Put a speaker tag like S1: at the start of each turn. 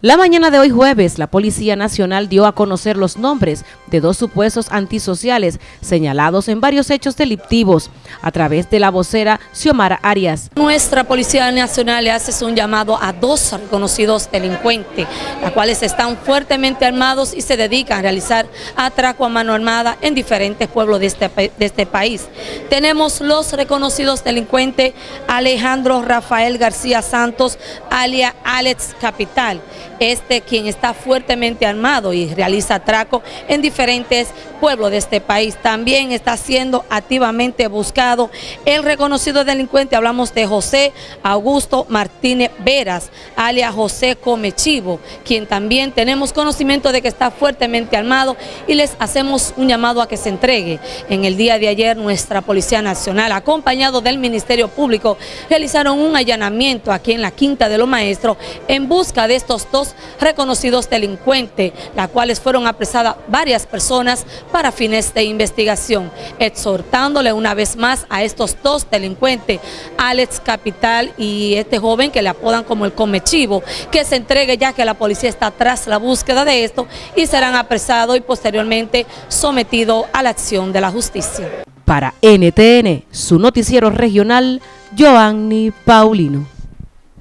S1: La mañana de hoy jueves, la Policía Nacional dio a conocer los nombres de dos supuestos antisociales señalados en varios hechos delictivos a través de la vocera Xiomara Arias.
S2: Nuestra Policía Nacional le hace un llamado a dos reconocidos delincuentes, los cuales están fuertemente armados y se dedican a realizar atraco a mano armada en diferentes pueblos de este, de este país. Tenemos los reconocidos delincuentes Alejandro Rafael García Santos, alia Alex Capital, este quien está fuertemente armado y realiza atraco en diferentes pueblos de este país. También está siendo activamente buscado el reconocido delincuente, hablamos de José Augusto Martínez Veras, alias José Comechivo, quien también tenemos conocimiento de que está fuertemente armado y les hacemos un llamado a que se entregue. En el día de ayer nuestra Policía Nacional, acompañado del Ministerio Público, realizaron un allanamiento aquí en la Quinta de los Maestros en busca de estos dos reconocidos delincuentes, las cuales fueron apresadas varias personas para fines de investigación, exhortándole una vez más a estos dos delincuentes, Alex Capital y este joven que le apodan como el Comechivo, que se entregue ya que la policía está tras la búsqueda de esto y serán apresados y posteriormente sometidos a la acción de la justicia.
S1: Para NTN, su noticiero regional, Joanny Paulino.